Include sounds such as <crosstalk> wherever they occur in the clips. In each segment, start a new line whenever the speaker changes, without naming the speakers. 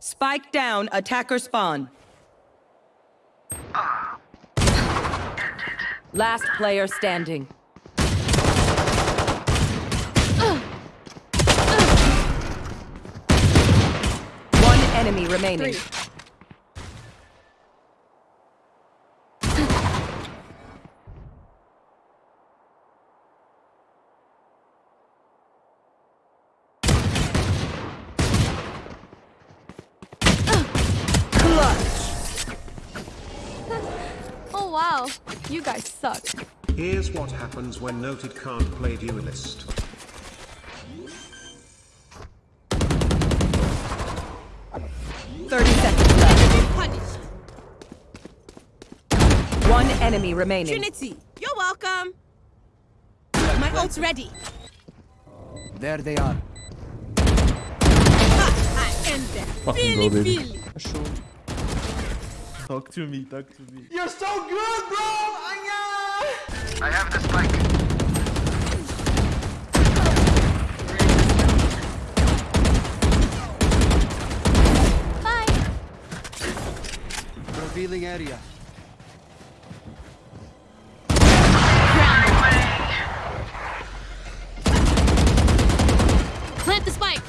Spike down, attacker spawn. Last player standing. One enemy remaining.
Oh wow, you guys suck.
Here's what happens when Noted can't play Duelist.
Thirty seconds left.
Punished.
One enemy remaining.
Trinity, you're welcome. My ult's ready.
There they are.
Ha, I am there.
Fucking
Feely,
go, baby.
feely.
Talk to me, talk to me.
You're so good, bro! Anya!
I have the spike.
Bye.
Revealing area.
Plant the spike.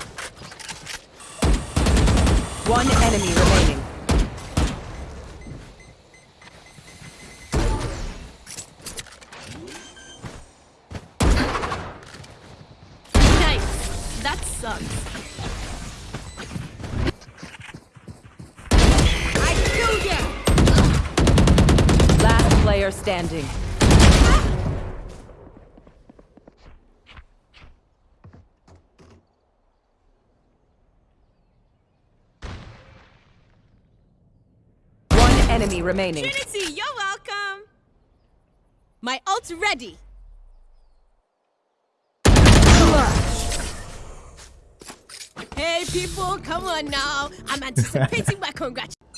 One enemy remaining. Standing. One enemy remaining.
Trinity, you're welcome. My ult's ready. Hey people, come on now. I'm anticipating my <laughs> congratulations.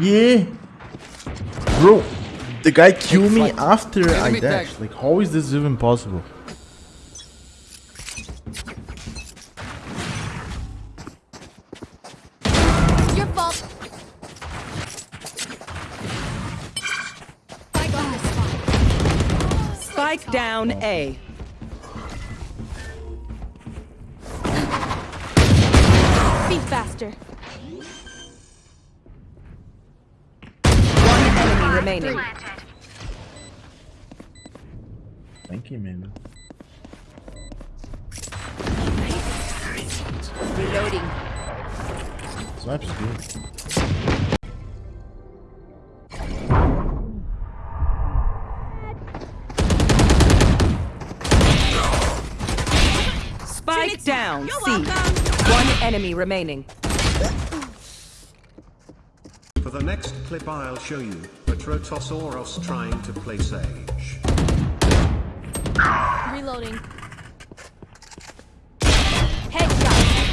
Yeah. Bro, the guy killed me after I dashed. Like, how is this even possible?
Your fault. Spike on the spot.
Spike down A.
Be faster.
Remaining.
Thank you, man.
Reloading.
Snipes is good.
Spike down.
You're
C.
welcome.
One enemy remaining.
For the next clip I'll show you, Patrotos Oros trying to play Sage.
Reloading. Headshot.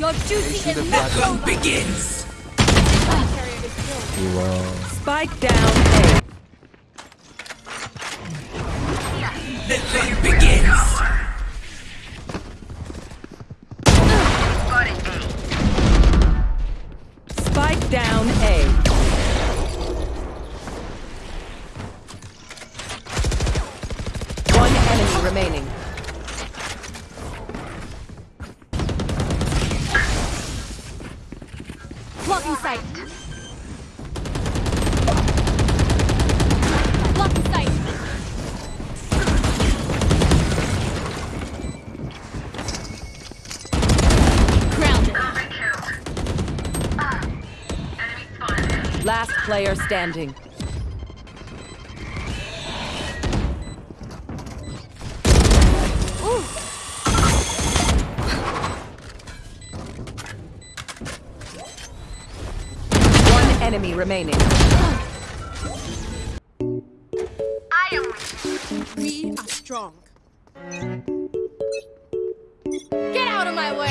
Your duty is met.
begins.
Carrier is killed.
Wow.
Spike down A. Last player standing. One enemy remaining. I am.
We are strong.
Get out of my way.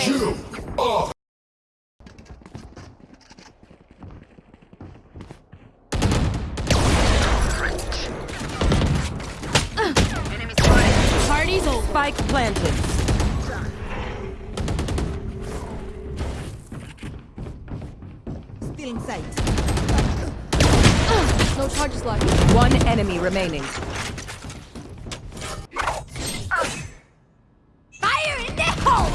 Spike planted.
Still in sight.
No charges left.
One enemy remaining.
Fire in the hole!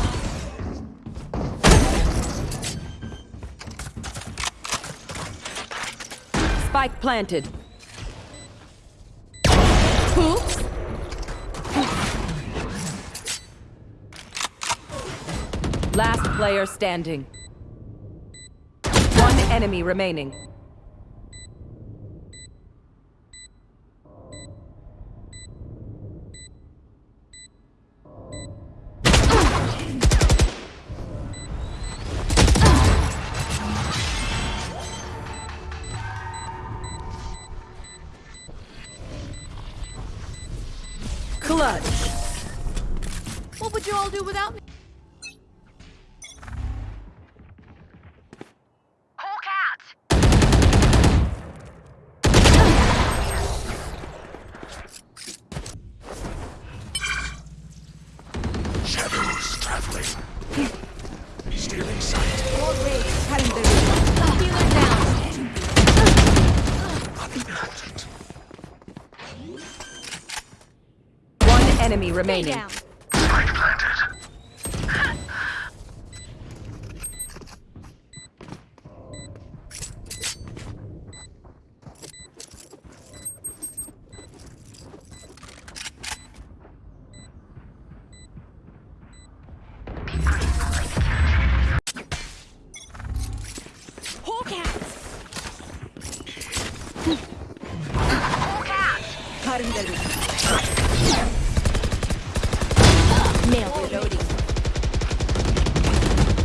Spike planted.
Oops.
Last player standing. One enemy remaining. Clutch.
What would you all do without me?
Traveling. Stealing sight.
Healer down.
One enemy remaining.
Out. Nailed it.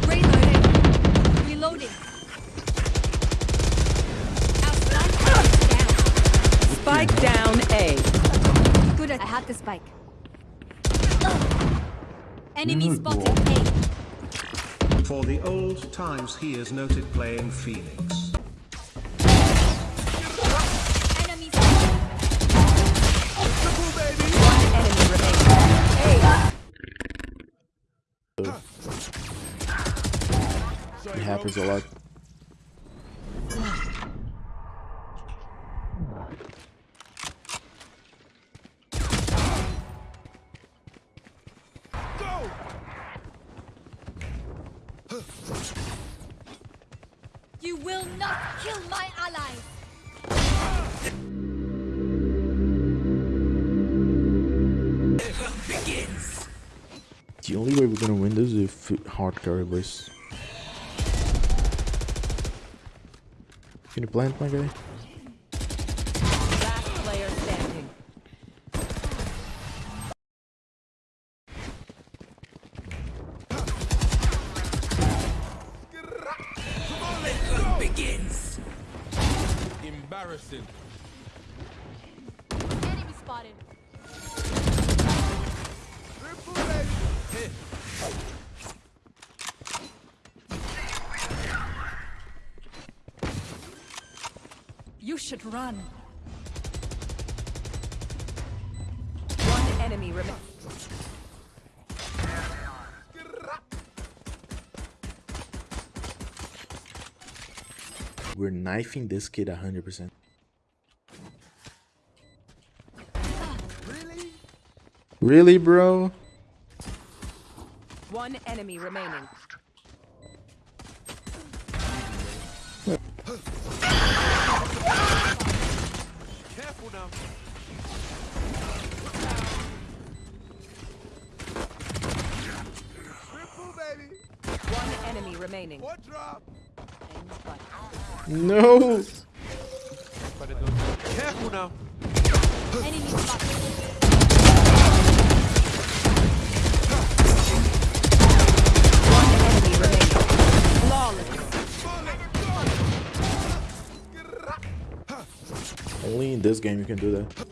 Reloading. Reloading. Outside. Down.
Spike down A.
Good. I had the spike. Enemy spotted. A.
For the old times he is noted playing Phoenix.
Happens a lot.
You will not kill my allies.
The only way we're gonna win this is if hard carry Can you plant my guy?
Should run. One enemy remaining.
We're knifing this kid 100%.
Really?
Really, bro?
One enemy remaining.
Careful now. Triple, baby.
One enemy remaining.
What drop?
No!
Careful now.
Enemy spotted.
this game you can do that.